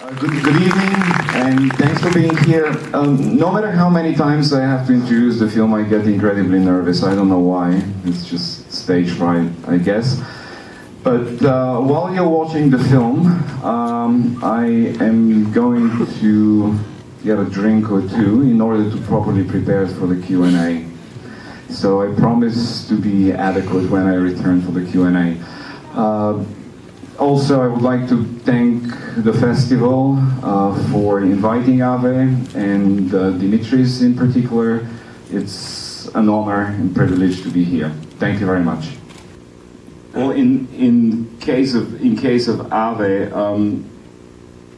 Good, good evening, and thanks for being here. Um, no matter how many times I have to introduce the film, I get incredibly nervous. I don't know why. It's just stage fright, I guess. But uh, while you're watching the film, um, I am going to get a drink or two in order to properly prepare for the Q&A. So I promise to be adequate when I return for the Q&A. Uh, also, I would like to thank the festival uh, for inviting Ave and uh, Dimitris in particular. It's an honor and privilege to be here. Thank you very much. Well, in in case of in case of Ave, um,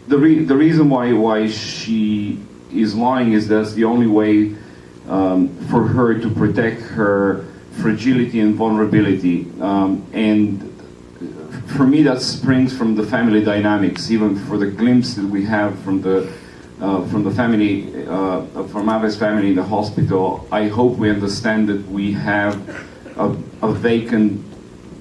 the re the reason why why she is lying is that's the only way um, for her to protect her fragility and vulnerability um, and for me, that springs from the family dynamics, even for the glimpse that we have from the uh, from the family, uh, from Ave's family in the hospital. I hope we understand that we have a, a vacant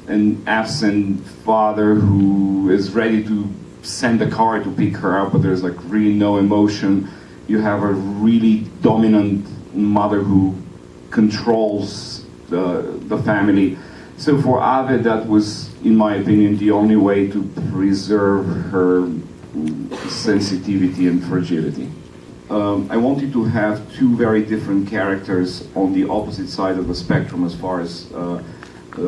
and absent father who is ready to send a car to pick her up, but there's like really no emotion. You have a really dominant mother who controls the, the family. So for Ave, that was, in my opinion, the only way to preserve her sensitivity and fragility. Um, I wanted to have two very different characters on the opposite side of the spectrum as far as uh, uh,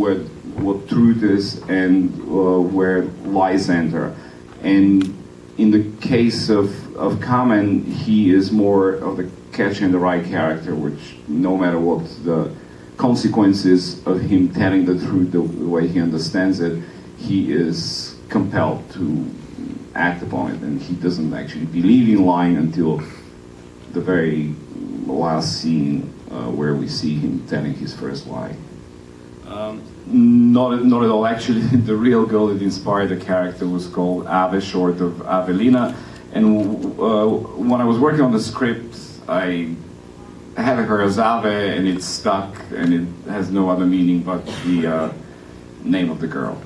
where, what truth is and uh, where lies enter. And in the case of, of Kamen, he is more of the Catcher in the Rye character, which no matter what the consequences of him telling the truth the, the way he understands it, he is compelled to act upon it, and he doesn't actually believe in lying until the very last scene uh, where we see him telling his first lie. Um, not, not at all. Actually, the real girl that inspired the character was called Ave, short of Avelina. And uh, when I was working on the script, I had her as Ave, and it's stuck, and it has no other meaning but the uh, name of the girl.